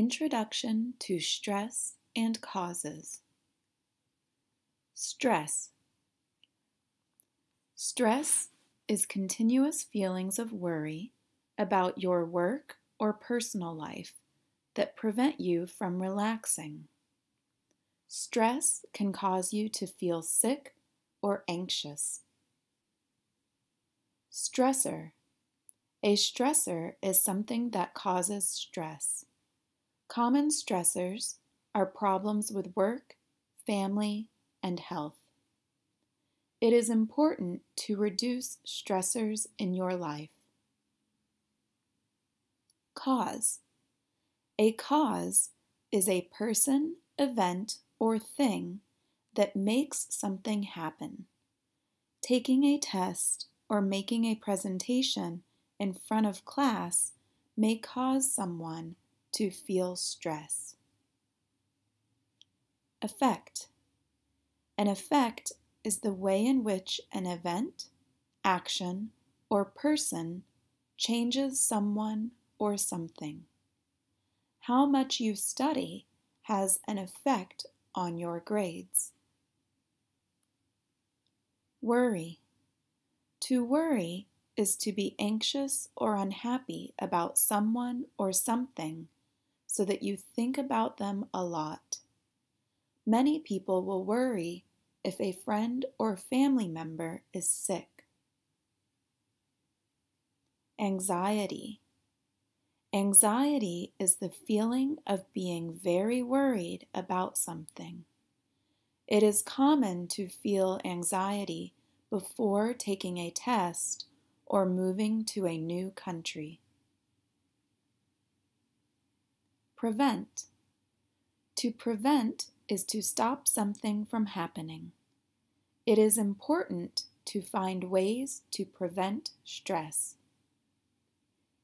Introduction to Stress and Causes. Stress. Stress is continuous feelings of worry about your work or personal life that prevent you from relaxing. Stress can cause you to feel sick or anxious. Stressor. A stressor is something that causes stress. Common stressors are problems with work, family, and health. It is important to reduce stressors in your life. Cause. A cause is a person, event, or thing that makes something happen. Taking a test or making a presentation in front of class may cause someone to feel stress. Effect. An effect is the way in which an event, action, or person changes someone or something. How much you study has an effect on your grades. Worry. To worry is to be anxious or unhappy about someone or something so that you think about them a lot. Many people will worry if a friend or family member is sick. Anxiety. Anxiety is the feeling of being very worried about something. It is common to feel anxiety before taking a test or moving to a new country. Prevent. To prevent is to stop something from happening. It is important to find ways to prevent stress.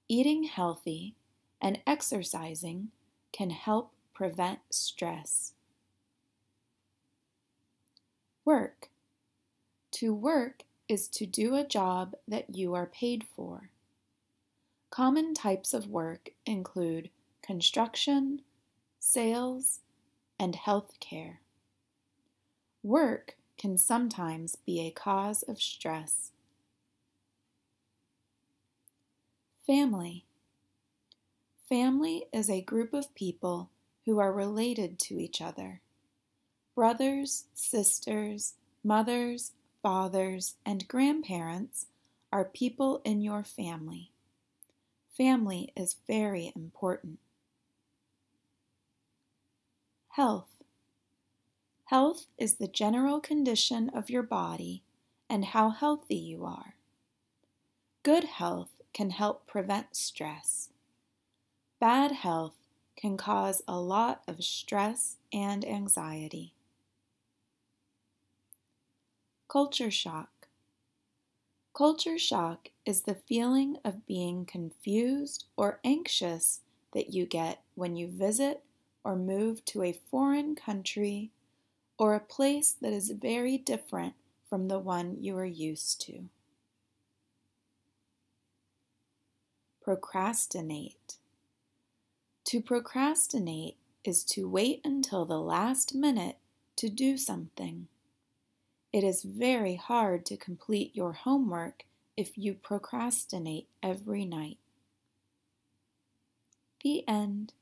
Eating healthy and exercising can help prevent stress. Work. To work is to do a job that you are paid for. Common types of work include construction, sales, and health care. Work can sometimes be a cause of stress. Family. Family is a group of people who are related to each other. Brothers, sisters, mothers, fathers, and grandparents are people in your family. Family is very important. Health. Health is the general condition of your body and how healthy you are. Good health can help prevent stress. Bad health can cause a lot of stress and anxiety. Culture shock. Culture shock is the feeling of being confused or anxious that you get when you visit or move to a foreign country or a place that is very different from the one you are used to. Procrastinate. To procrastinate is to wait until the last minute to do something. It is very hard to complete your homework if you procrastinate every night. The end.